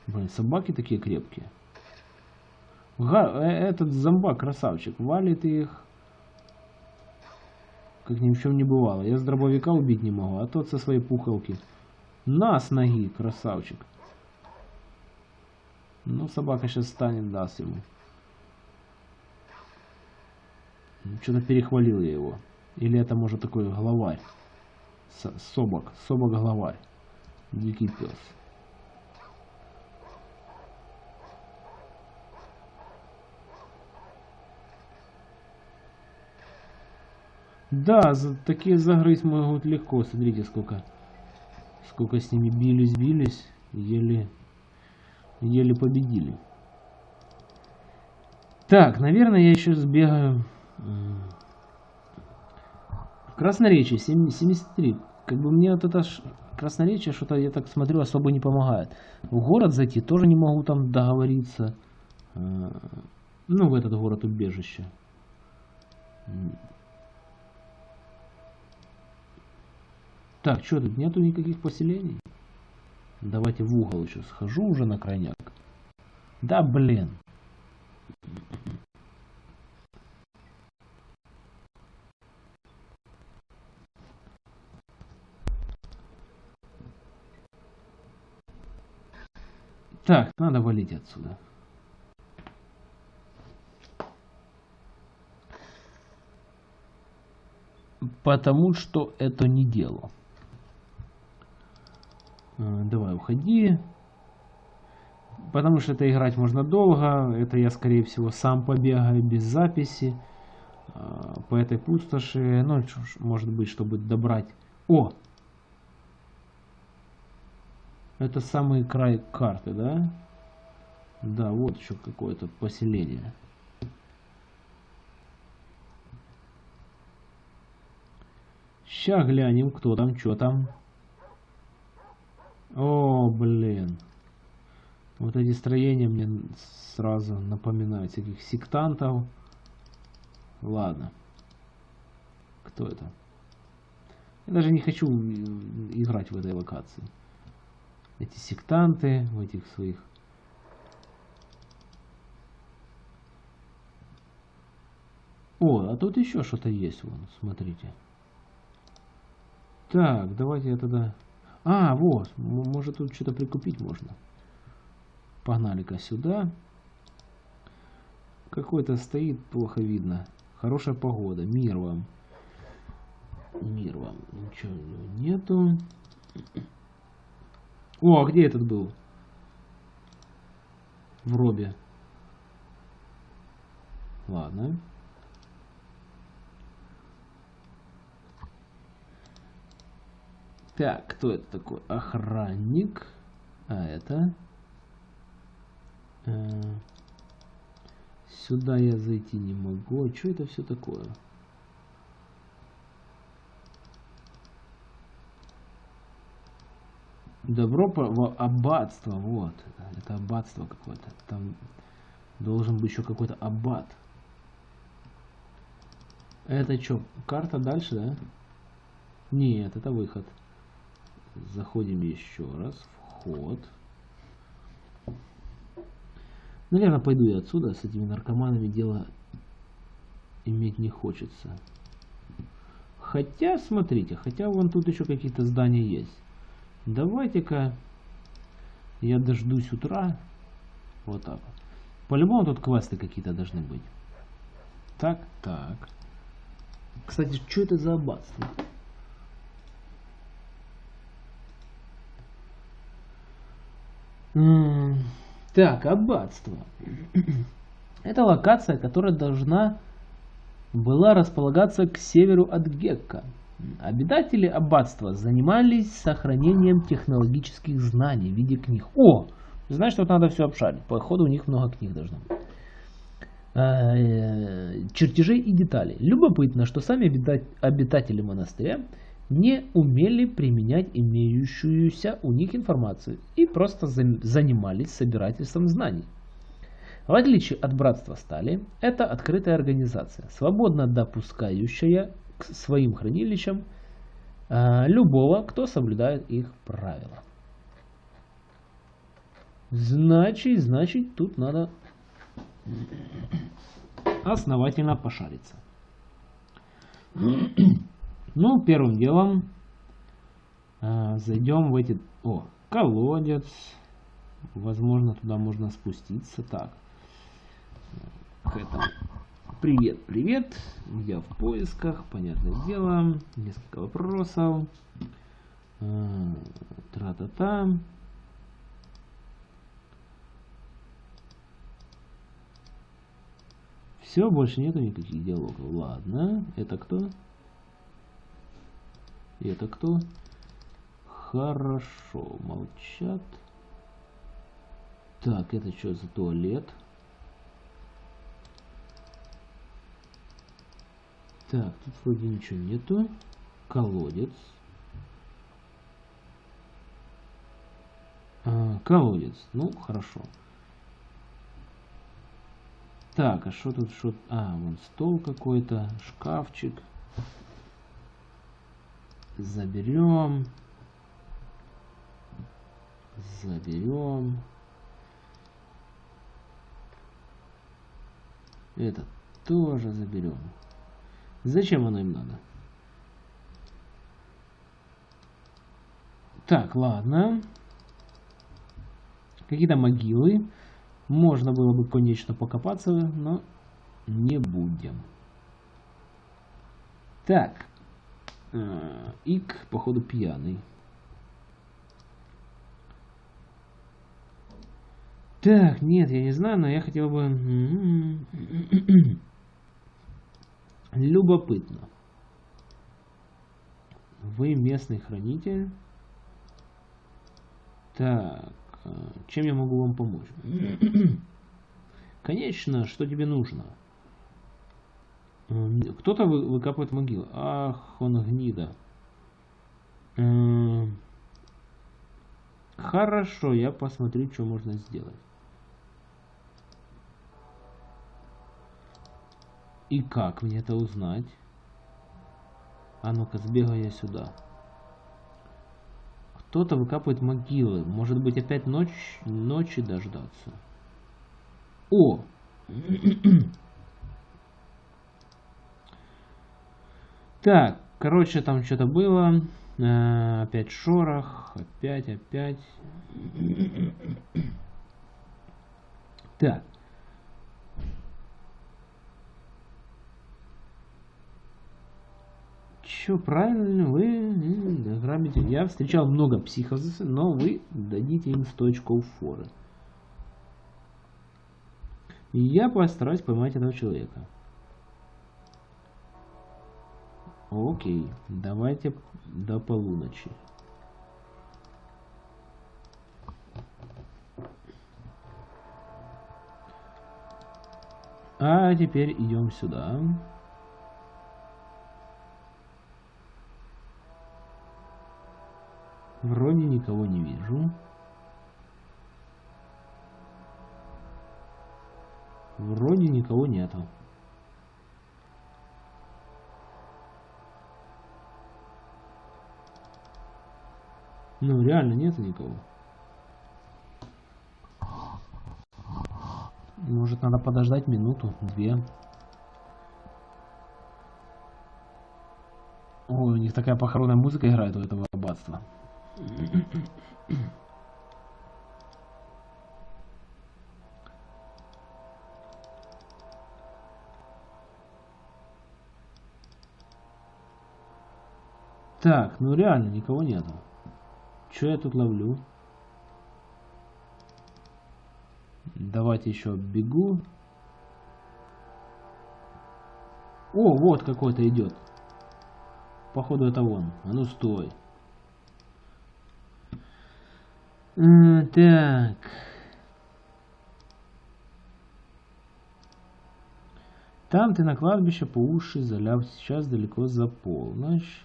Speaker 1: Блин, собаки такие крепкие. Га- э, этот зомбак красавчик валит их. Как ни в чем не бывало. Я с дробовика убить не могу, а тот со своей пухалки. На с ноги, красавчик. Ну, собака сейчас станет, даст ему. Что-то перехвалил я его. Или это может такой главарь. С- собак. Собак главарь. Дикий пес. Да, такие загрызть могут легко. Смотрите, сколько, сколько с ними бились, бились, еле, еле победили. Так, наверное, я еще сбегаю. м, Красноречие, сем- 73. Как бы мне вот это ж красноречие, что-то я так смотрю, особо не помогает. В город зайти тоже не могу там договориться. Э, Ну, в этот город убежище. Так, что тут нету никаких поселений? Давайте в угол еще схожу уже на крайняк. Да блин. Так, надо валить отсюда. Потому что это не дело. Э, Давай, уходи. Потому что это играть можно долго. Это я, скорее всего, сам побегаю без записи. э, По этой пустоши. Ну, может быть, чтобы добрать... О! Это самый край карты, да? Да, вот еще какое-то поселение. Ща глянем, кто там, что там. О, блин. Вот эти строения мне сразу напоминают всяких сектантов. Ладно. Кто это? Я даже не хочу играть в этой локации. Эти сектанты в этих своих. О, а тут еще что-то есть, вон, смотрите. Так, давайте я тогда... А, вот, может тут что-то прикупить можно. Погнали-ка сюда. Какой-то стоит, плохо видно. Хорошая погода, мир вам. Мир вам. Ничего нету. О, а где этот был? В робе. Ладно. Так, кто это такой? Охранник. А это... Э, сюда я зайти не могу. А что это все такое? Добро в аббатство, вот. Это аббатство какое-то. Там должен быть еще какой-то аббат. Это что, карта дальше, да? Нет, это выход. Заходим еще раз. Вход. Наверное, пойду я отсюда. С этими наркоманами дело иметь не хочется. Хотя, смотрите, хотя вон тут еще какие-то здания есть. Давайте-ка я дождусь утра. Вот так вот. По-любому тут квесты какие-то должны быть. Так, так. Кстати, что это за аббатство? Так, аббатство. Это локация, которая должна была располагаться к северу от Гекка. Обитатели аббатства занимались сохранением технологических знаний в виде книг. О! Знаешь, что надо все обшарить. Походу у них много книг должно быть. А, э, чертежей и деталей. Любопытно, что сами обитатели монастыря не умели применять имеющуюся у них информацию и просто занимались собирательством знаний. В отличие от Братства Стали, это открытая организация, свободно допускающая к своим хранилищам э, любого, кто соблюдает их правила. Значит, значит, тут надо основательно пошариться. Ну, первым делом э, зайдем в эти... О, колодец. Возможно, туда можно спуститься. Так. К этому. Привет, привет. Я в поисках, понятное дело. Несколько вопросов. Э, тра-та-та. Все, больше нету никаких диалогов. Ладно, это кто? Это кто? Хорошо, молчат. Так, это что за туалет? Так, тут вроде ничего нету. Колодец. А, колодец. Ну, хорошо. Так, а что тут? Что? А, вон стол какой-то, шкафчик. Заберем. Заберем. Это тоже заберем. Зачем оно им надо? Так, ладно. Какие-то могилы. Можно было бы, конечно, покопаться, но не будем. Так. А, ик, походу, пьяный. Так, нет, я не знаю, но я хотел бы... Любопытно. Вы местный хранитель. Так, а, чем я могу вам помочь? Конечно, что тебе нужно? Кто-то выкапывает могилу. Ах, он гнида. Хорошо, я посмотрю, что можно сделать. И как мне это узнать? А ну-ка, сбегаю я сюда. Кто-то выкапывает могилы. Может быть, опять ночь, ночи дождаться. О! Так, короче, там что-то было. А, опять шорох. Опять, опять. Так. Че, правильно, вы грабите. Я встречал много психов, но вы дадите им 100 очков форы. Я постараюсь поймать этого человека. Окей, давайте до полуночи. А теперь идем сюда. Вроде никого не вижу. Вроде никого нету. Ну, реально нету никого. Может, надо подождать минуту, две. Ой, у них такая похоронная музыка играет у этого аббатства. Так, ну реально никого нету. Что я тут ловлю? Давайте еще бегу. О, вот какой-то идет. Походу это он. А ну стой. Так. Там ты на кладбище по уши заляв сейчас далеко за полночь.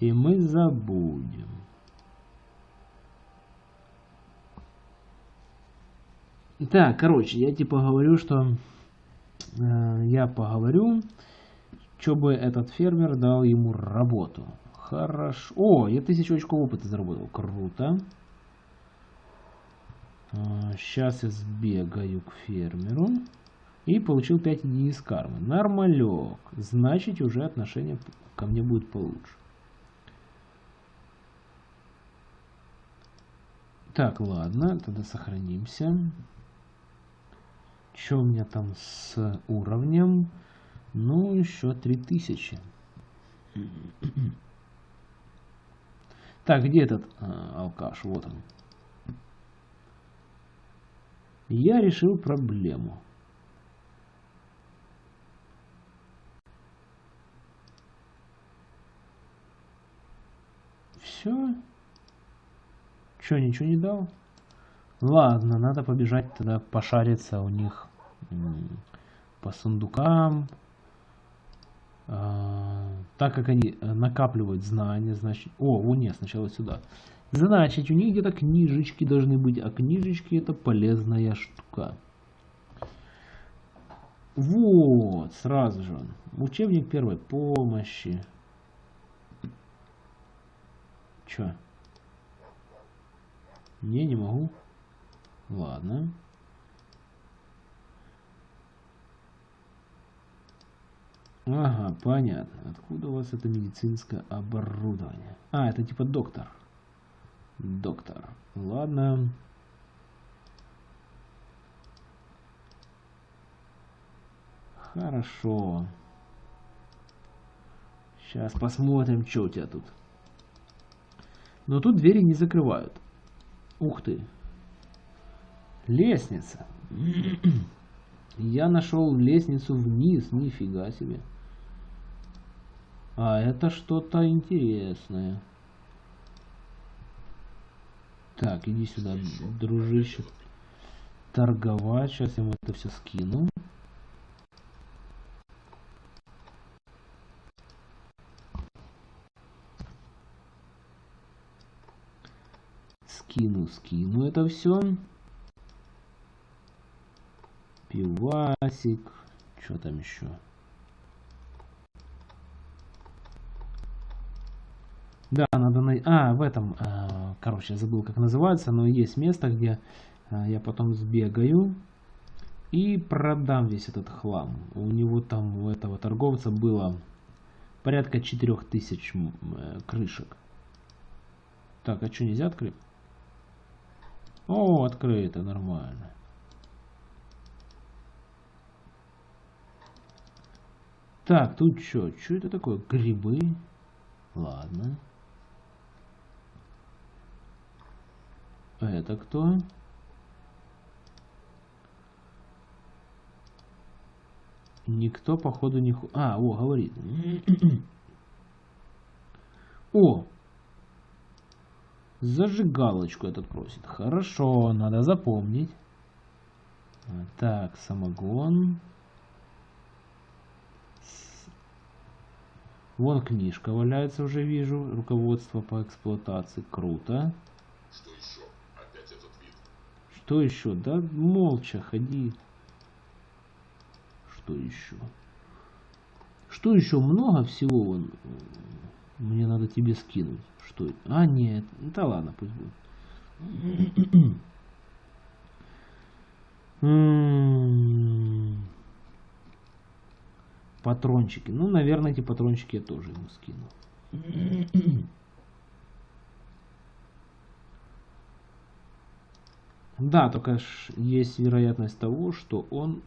Speaker 1: И мы забудем. Так, короче, я типа говорю, что э, я поговорю, чтобы этот фермер дал ему работу. Хорошо. О, я тысячу очков опыта заработал. Круто. Э, сейчас я сбегаю к фермеру. И получил 5 единиц кармы. Нормалек. Значит, уже отношение ко мне будет получше. Так, ладно, тогда сохранимся. Что у меня там с уровнем? Ну, еще 3000. Так, где этот а, алкаш? Вот он. Я решил проблему. Все. Че, ничего не дал? Ладно, надо побежать тогда пошариться у них по сундукам. А, так как они э, накапливают знания, значит... О, о нет, сначала сюда. Значит, у них где-то книжечки должны быть, а книжечки это полезная штука. Вот, сразу же. Учебник первой помощи. Чё? Не, не могу. Ладно. Ага, понятно. Откуда у вас это медицинское оборудование? А, это типа доктор. Доктор. Ладно. Хорошо. Сейчас посмотрим, что у тебя тут. Но тут двери не закрывают. Ух ты. Лестница. Я нашел лестницу вниз. Нифига себе. А это что-то интересное. Так, иди сюда, дружище. Торговать. Сейчас я ему это все скину. Скину, это все. Пивасик. Что там еще? Да, надо на... А, в этом... А, короче, я забыл, как называется, но есть место, где а, я потом сбегаю и продам весь этот хлам. У него там, у этого торговца было порядка 4000 э, крышек. Так, а что, нельзя открыть? О, открыто, нормально. Так, тут что? Что это такое? Грибы? Ладно. Это кто? Никто, походу, не... А, о, говорит. о! Зажигалочку этот просит. Хорошо, надо запомнить. Так, самогон. Вон книжка валяется, уже вижу. Руководство по эксплуатации. Круто.
Speaker 2: Что еще? Опять этот вид.
Speaker 1: Что еще? Да молча ходи. Что еще? Что еще? Много всего вон. Мне надо тебе скинуть. Что это? А, нет. Да ладно, пусть будет. М-м-м. Патрончики. Ну, наверное, эти патрончики я тоже ему скину. Да, только есть вероятность того, что он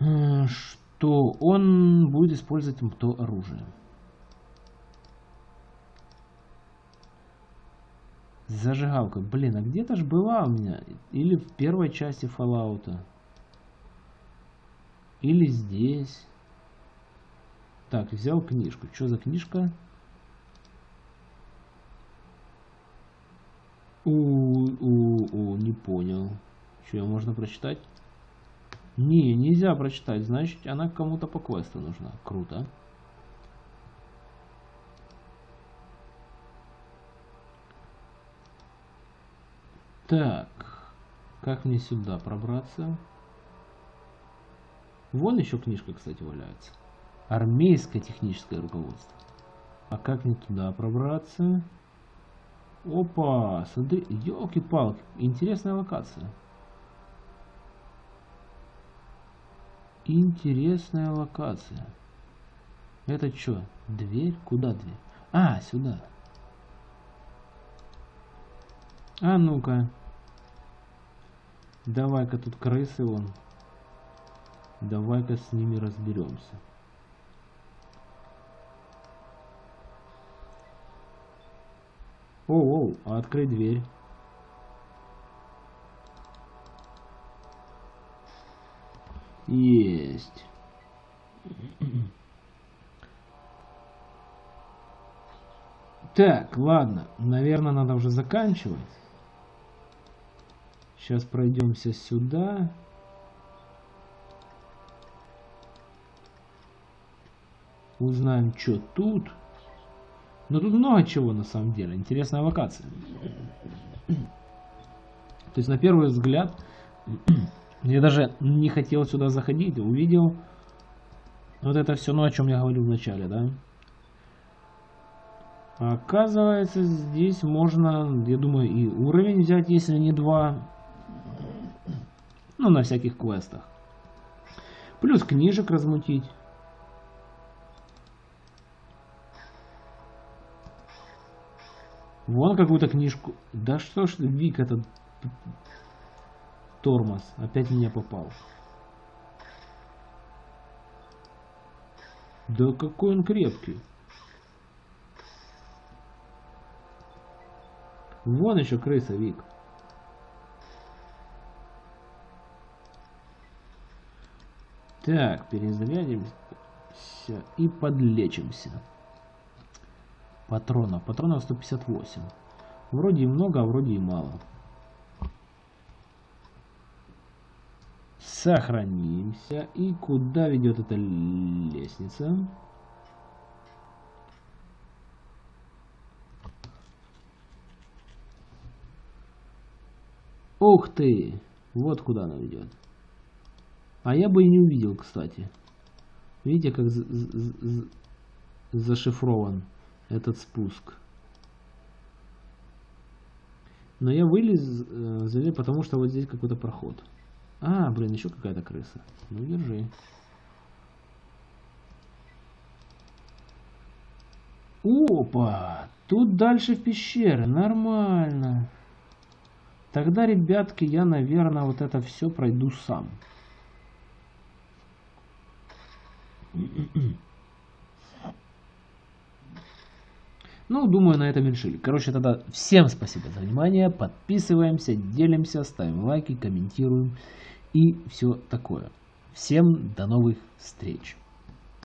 Speaker 1: э, что он будет использовать то оружие. Зажигалка. Блин, а где-то же была у меня. Или в первой части Fallout. Или здесь. Так, взял книжку. Что за книжка? У-у-у, не понял. Что, ее можно прочитать? Не, нельзя прочитать. Значит, она кому-то по квесту нужна. Круто. Так, как мне сюда пробраться? Вон еще книжка, кстати, валяется. Армейское техническое руководство. А как мне туда пробраться? Опа, смотри, елки-палки, интересная локация. Интересная локация. Это что, дверь? Куда дверь? А, сюда. А ну-ка. Давай-ка тут крысы вон. Давай-ка с ними разберемся. Оу, оу, открой дверь. Есть. Так, ладно. Наверное, надо уже заканчивать. Сейчас пройдемся сюда. Узнаем, что тут. Но тут много чего на самом деле. Интересная локация. То есть на первый взгляд я даже не хотел сюда заходить. Увидел вот это все, ну о чем я говорил в начале, да? Оказывается, здесь можно, я думаю, и уровень взять, если не два. Ну, на всяких квестах. Плюс книжек размутить. Вон какую-то книжку. Да что ж, Вик, этот тормоз. Опять меня попал. Да какой он крепкий. Вон еще крыса, Вик. Так, перезарядимся и подлечимся. Патронов. Патронов 158. Вроде и много, а вроде и мало. Сохранимся. И куда ведет эта лестница? Ух ты! Вот куда она ведет. А я бы и не увидел, кстати. Видите, как зашифрован этот спуск. Но я вылез, э, залез, потому что вот здесь какой-то проход. А, блин, еще какая-то крыса. Ну, держи. Опа! Тут дальше в пещеры. Нормально. Тогда, ребятки, я, наверное, вот это все пройду сам. Ну, думаю, на этом решили. Короче, тогда всем спасибо за внимание. Подписываемся, делимся, ставим лайки, комментируем и все такое. Всем до новых встреч.